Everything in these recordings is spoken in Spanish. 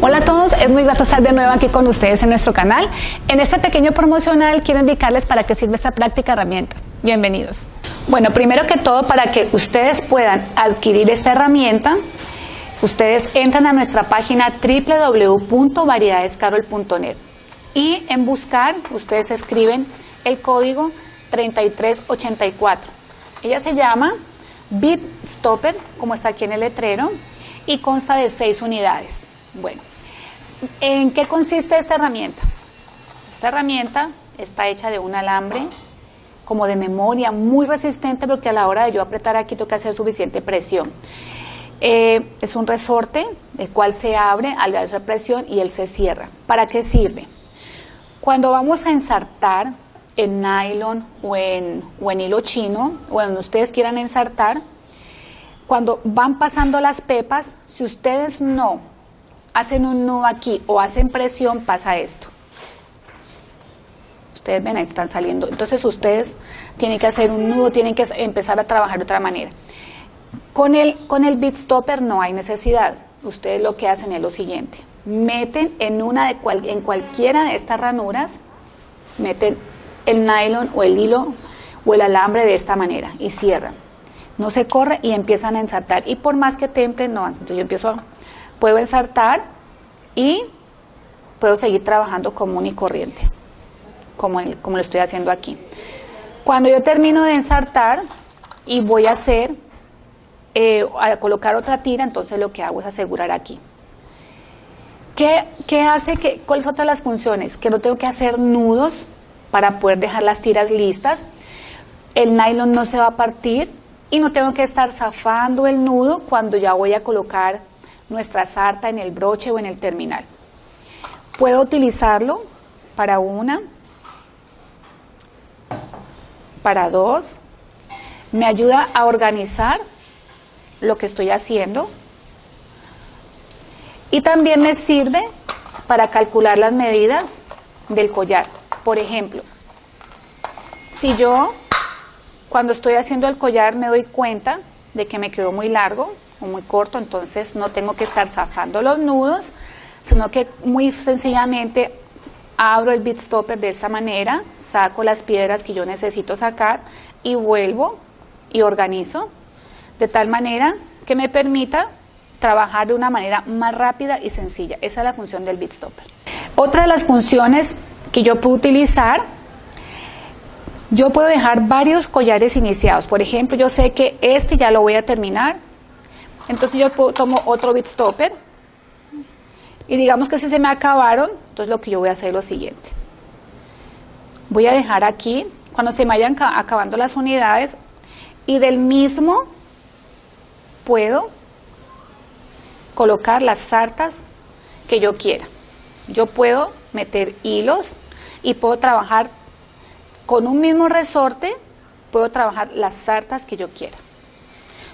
Hola a todos, es muy grato estar de nuevo aquí con ustedes en nuestro canal. En este pequeño promocional quiero indicarles para qué sirve esta práctica herramienta. Bienvenidos. Bueno, primero que todo, para que ustedes puedan adquirir esta herramienta, ustedes entran a nuestra página www.variedadescarol.net y en buscar ustedes escriben el código 3384. Ella se llama Bit Stopper, como está aquí en el letrero, y consta de 6 unidades. Bueno, ¿En qué consiste esta herramienta? Esta herramienta está hecha de un alambre como de memoria, muy resistente porque a la hora de yo apretar aquí que hacer suficiente presión. Eh, es un resorte, el cual se abre al dar esa presión y él se cierra. ¿Para qué sirve? Cuando vamos a ensartar en nylon o en, o en hilo chino, o donde ustedes quieran ensartar, cuando van pasando las pepas, si ustedes no hacen un nudo aquí o hacen presión, pasa esto. Ustedes ven, ahí están saliendo. Entonces ustedes tienen que hacer un nudo, tienen que empezar a trabajar de otra manera. Con el, con el bit stopper no hay necesidad. Ustedes lo que hacen es lo siguiente. Meten en, una de en cualquiera de estas ranuras, meten el nylon o el hilo o el alambre de esta manera y cierran. No se corre y empiezan a ensartar. Y por más que templen, no. Entonces yo empiezo puedo ensartar y puedo seguir trabajando común y corriente, como, como lo estoy haciendo aquí. Cuando yo termino de ensartar y voy a hacer, eh, a colocar otra tira, entonces lo que hago es asegurar aquí. ¿Qué, ¿Qué, hace que, cuáles son todas las funciones? Que no tengo que hacer nudos para poder dejar las tiras listas. El nylon no se va a partir y no tengo que estar zafando el nudo cuando ya voy a colocar nuestra sarta en el broche o en el terminal. Puedo utilizarlo para una, para dos, me ayuda a organizar lo que estoy haciendo y también me sirve para calcular las medidas del collar. Por ejemplo, si yo cuando estoy haciendo el collar me doy cuenta de que me quedó muy largo, muy corto, entonces no tengo que estar zafando los nudos, sino que muy sencillamente abro el bit stopper de esta manera, saco las piedras que yo necesito sacar y vuelvo y organizo de tal manera que me permita trabajar de una manera más rápida y sencilla. Esa es la función del bit stopper. Otra de las funciones que yo puedo utilizar, yo puedo dejar varios collares iniciados. Por ejemplo, yo sé que este ya lo voy a terminar, entonces yo tomo otro bit stopper y digamos que si se me acabaron, entonces lo que yo voy a hacer es lo siguiente. Voy a dejar aquí, cuando se me vayan acabando las unidades, y del mismo puedo colocar las sartas que yo quiera. Yo puedo meter hilos y puedo trabajar con un mismo resorte, puedo trabajar las sartas que yo quiera.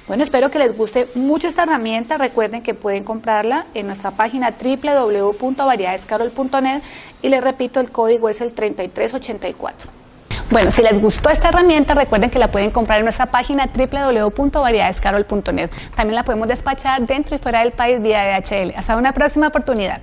Bueno, espero que les guste mucho esta herramienta. Recuerden que pueden comprarla en nuestra página www.variedadescarol.net y les repito, el código es el 3384. Bueno, si les gustó esta herramienta, recuerden que la pueden comprar en nuestra página www.variedadescarol.net. También la podemos despachar dentro y fuera del país vía DHL. Hasta una próxima oportunidad.